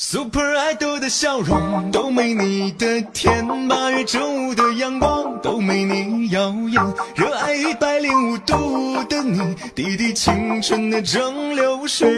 Super Idol 的笑容都没你的甜，八月正午的阳光都没你耀眼，热爱一百零五度的你，滴滴青春的蒸馏水。